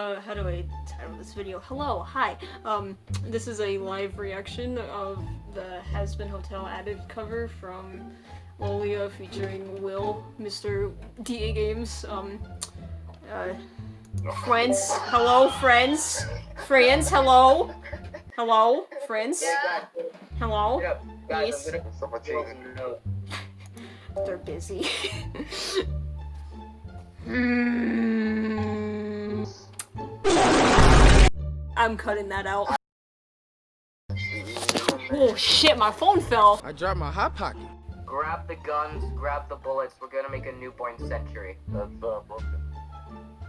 Uh, how do I title this video? Hello, hi. Um, this is a live reaction of the Hazbin Hotel Addict cover from Lollia featuring Will, Mr. DAGames. Um, uh, friends, hello, friends, friends, hello, hello, friends, hello. Yes. They're busy. I'm cutting that out. Oh shit, my phone fell. I dropped my hot pocket. Grab the guns, grab the bullets. We're gonna make a newborn century. That's uh, broken.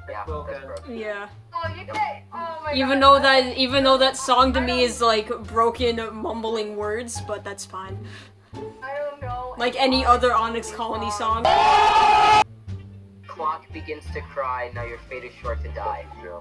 Yeah, that's broken. Yeah. Oh, you can't. Oh my Even God. though that even though that song to me is like broken mumbling words, but that's fine. I don't know. Like any other Onyx Colony song. Clock begins to cry. Now your fate is short to die. Yeah.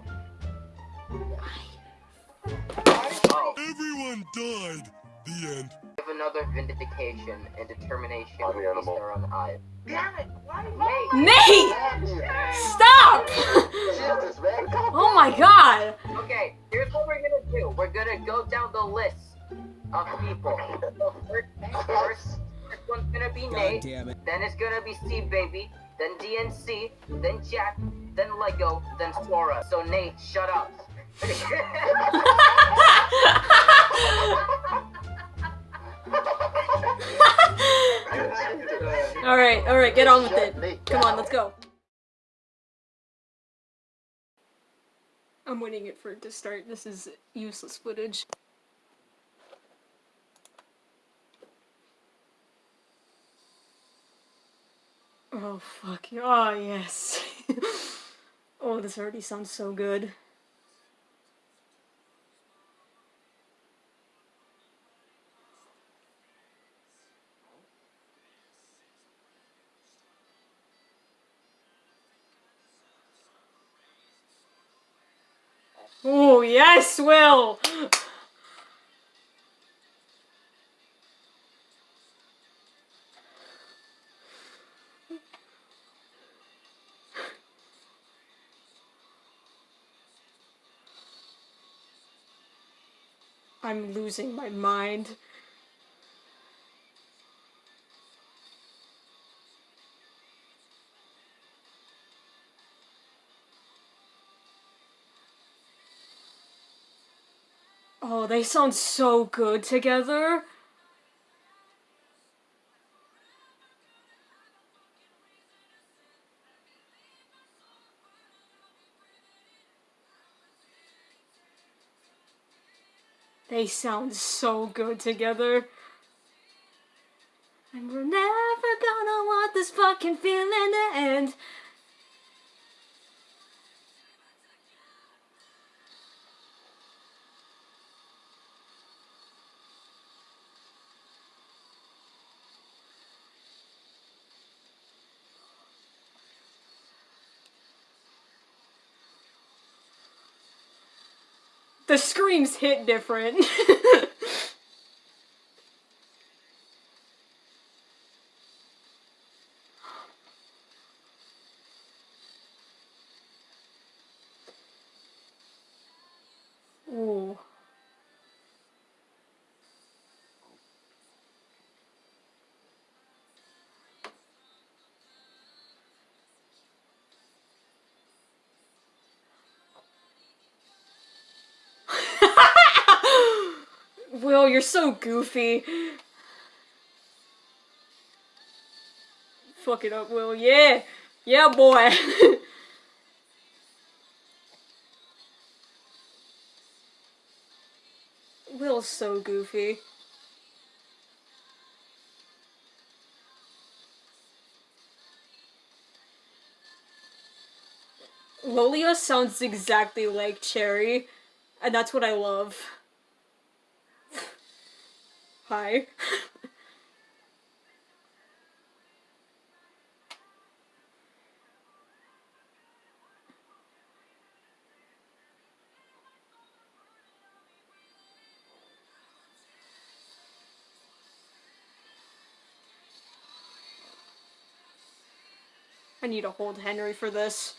Oh, Everyone died. The end. we have another vindication and determination I'm the animal. our eye. Damn it! Why? Nate! Stop! Jesus, man. Oh my god! Okay, here's what we're gonna do. We're gonna go down the list of people. So first, first, first one's gonna be Nate. damn it. Then it's gonna be Steve Baby. Then DNC. Then Jack. Then Lego. Then Sora. So Nate, shut up. Alright, alright, get on with it. Come on, let's go. I'm waiting it for it to start. This is useless footage. Oh fuck. Oh yes. oh, this already sounds so good. Oh yes, Will! I'm losing my mind. Oh, they sound so good together. They sound so good together. And we're never gonna want this fucking feeling to end. The screams hit different. Will, you're so goofy. Fuck it up, Will. Yeah. Yeah, boy. Will's so goofy. Lollia sounds exactly like Cherry, and that's what I love. Hi. I need to hold Henry for this.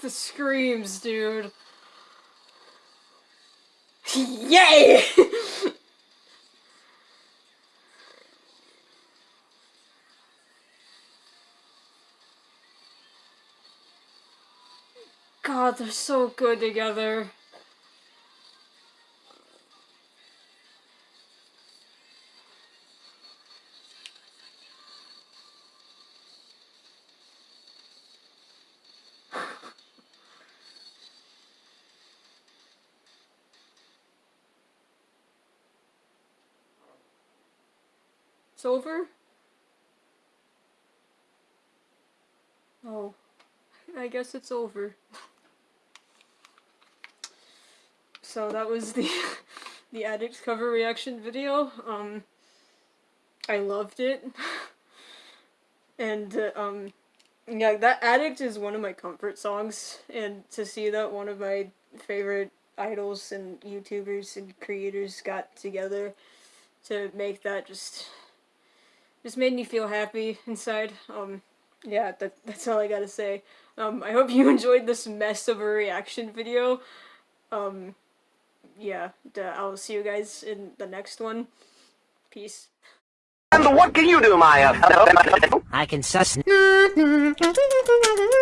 The screams, dude. Yay! God, they're so good together. It's over? Oh, I guess it's over. So that was the the addict cover reaction video. Um, I loved it, and uh, um, yeah, that addict is one of my comfort songs, and to see that one of my favorite idols and YouTubers and creators got together to make that just just made me feel happy inside. Um, yeah, that, that's all I gotta say. Um, I hope you enjoyed this mess of a reaction video. Um, yeah, duh, I'll see you guys in the next one. Peace. And what can you do, Maya? I can suss.